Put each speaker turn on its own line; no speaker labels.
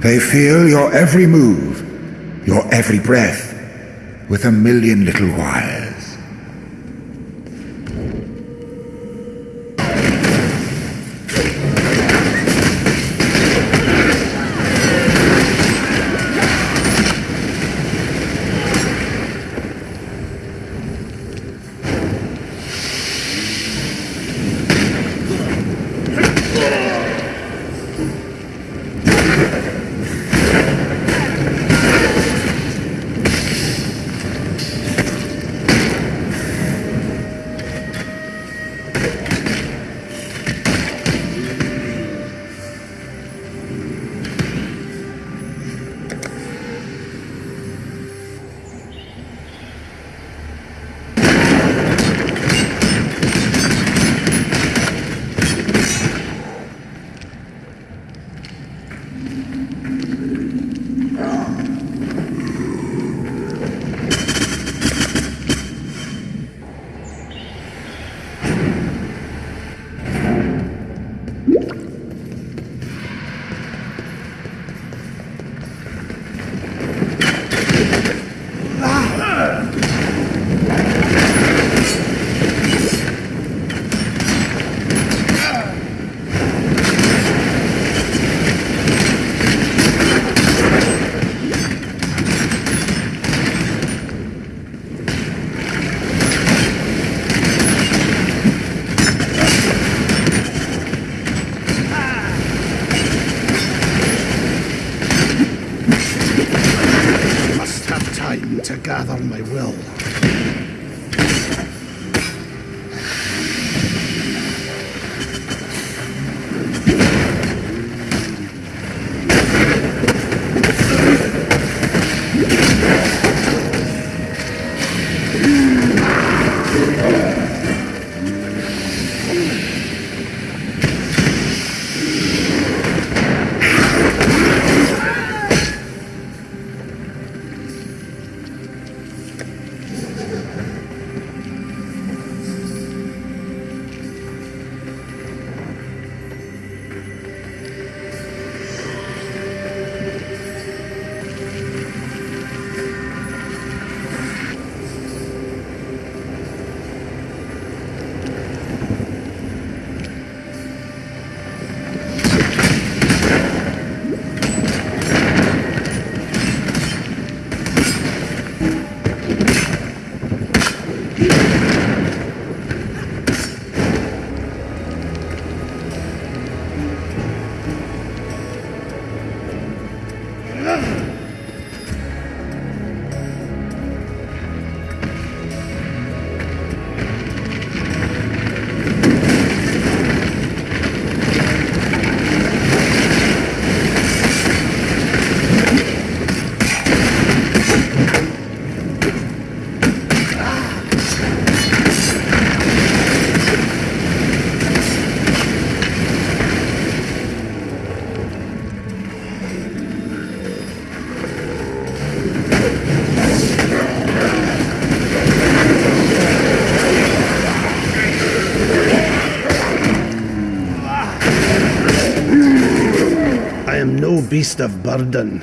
They feel your every move, your every breath, with a million little wires.
To gather my will. Beast of burden.